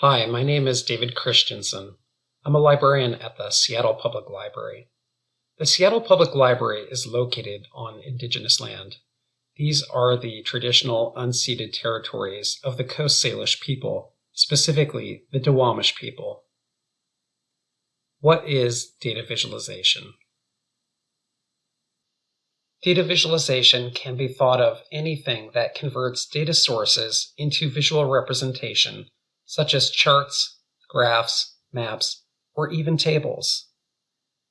Hi, my name is David Christensen. I'm a librarian at the Seattle Public Library. The Seattle Public Library is located on Indigenous land. These are the traditional unceded territories of the Coast Salish people, specifically the Duwamish people. What is data visualization? Data visualization can be thought of anything that converts data sources into visual representation such as charts, graphs, maps, or even tables.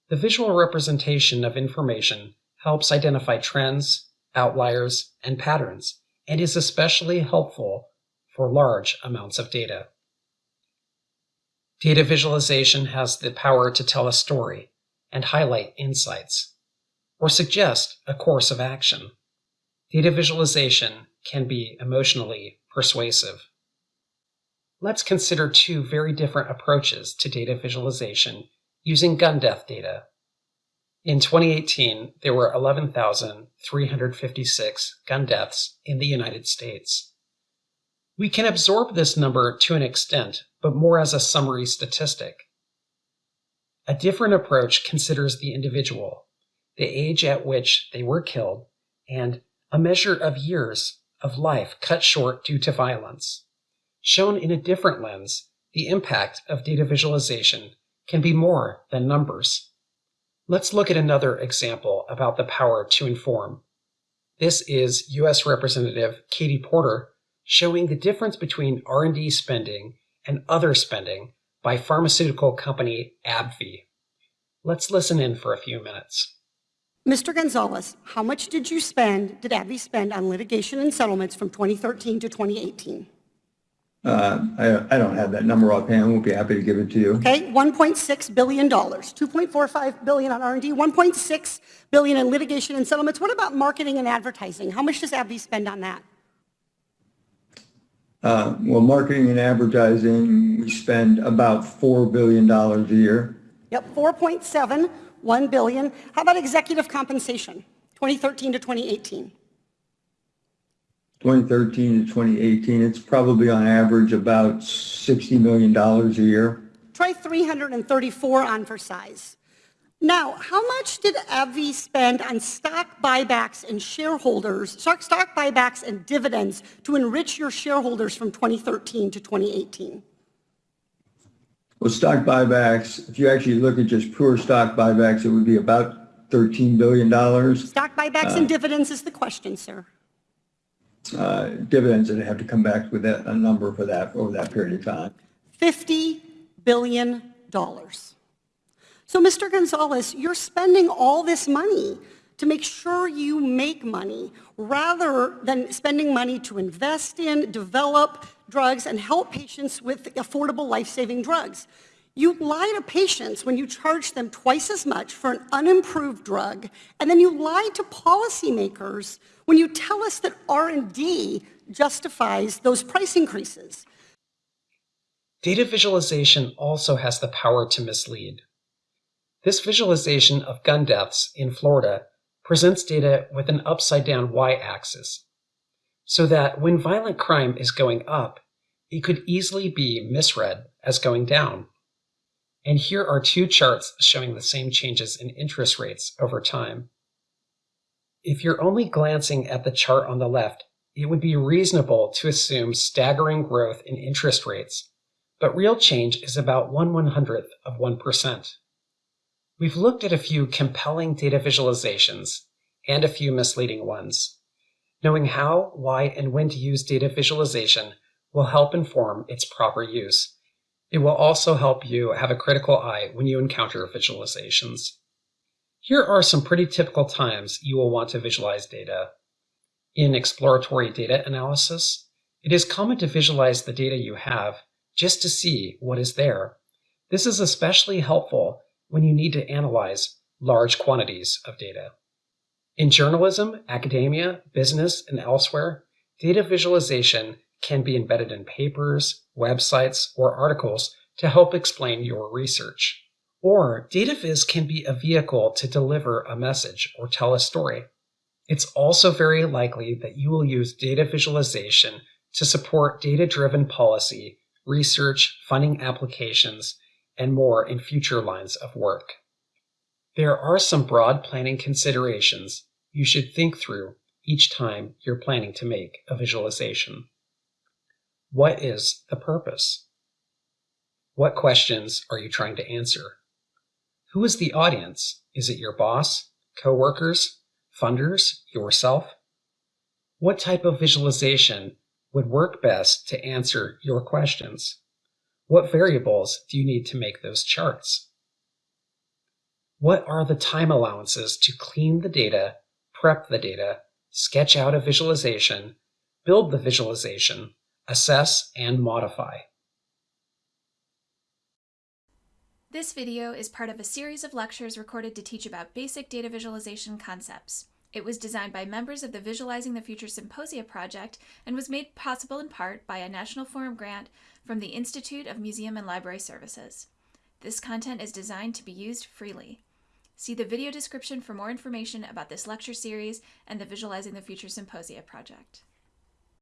The visual representation of information helps identify trends, outliers, and patterns, and is especially helpful for large amounts of data. Data visualization has the power to tell a story and highlight insights, or suggest a course of action. Data visualization can be emotionally persuasive. Let's consider two very different approaches to data visualization using gun death data. In 2018, there were 11,356 gun deaths in the United States. We can absorb this number to an extent, but more as a summary statistic. A different approach considers the individual, the age at which they were killed, and a measure of years of life cut short due to violence. Shown in a different lens, the impact of data visualization can be more than numbers. Let's look at another example about the power to inform. This is U.S. Representative Katie Porter showing the difference between R&D spending and other spending by pharmaceutical company AbbVie. Let's listen in for a few minutes. Mr. Gonzalez, how much did you spend, did AbbVie spend on litigation and settlements from 2013 to 2018? Uh, I, I don't have that number offhand. We'll be happy to give it to you. Okay, 1.6 billion dollars, 2.45 billion on R&D, 1.6 billion in litigation and settlements. What about marketing and advertising? How much does AbbVie spend on that? Uh, well, marketing and advertising, we spend about $4 billion a year. Yep, 4.7, 1 billion. How about executive compensation, 2013 to 2018? 2013 to 2018, it's probably on average about $60 million a year. Try 334 on for size. Now, how much did AbbVie spend on stock buybacks and shareholders, stock, stock buybacks and dividends to enrich your shareholders from 2013 to 2018? Well, stock buybacks, if you actually look at just pure stock buybacks, it would be about $13 billion. Stock buybacks uh, and dividends is the question, sir uh, dividends that have to come back with that, a number for that over that period of time. $50 billion. So, Mr. Gonzalez, you're spending all this money to make sure you make money rather than spending money to invest in, develop drugs, and help patients with affordable life-saving drugs. You lie to patients when you charge them twice as much for an unimproved drug, and then you lie to policymakers when you tell us that R&D justifies those price increases. Data visualization also has the power to mislead. This visualization of gun deaths in Florida presents data with an upside-down y-axis, so that when violent crime is going up, it could easily be misread as going down. And here are two charts showing the same changes in interest rates over time. If you're only glancing at the chart on the left, it would be reasonable to assume staggering growth in interest rates, but real change is about 1 100th of 1%. We've looked at a few compelling data visualizations and a few misleading ones. Knowing how, why, and when to use data visualization will help inform its proper use. It will also help you have a critical eye when you encounter visualizations. Here are some pretty typical times you will want to visualize data. In exploratory data analysis, it is common to visualize the data you have just to see what is there. This is especially helpful when you need to analyze large quantities of data. In journalism, academia, business, and elsewhere, data visualization can be embedded in papers, websites, or articles to help explain your research. Or DataViz can be a vehicle to deliver a message or tell a story. It's also very likely that you will use data visualization to support data driven policy research, funding applications, and more in future lines of work. There are some broad planning considerations you should think through each time you're planning to make a visualization. What is the purpose? What questions are you trying to answer? Who is the audience? Is it your boss, coworkers, funders, yourself? What type of visualization would work best to answer your questions? What variables do you need to make those charts? What are the time allowances to clean the data, prep the data, sketch out a visualization, build the visualization, assess, and modify? This video is part of a series of lectures recorded to teach about basic data visualization concepts. It was designed by members of the Visualizing the Future Symposia project and was made possible in part by a National Forum grant from the Institute of Museum and Library Services. This content is designed to be used freely. See the video description for more information about this lecture series and the Visualizing the Future Symposia project.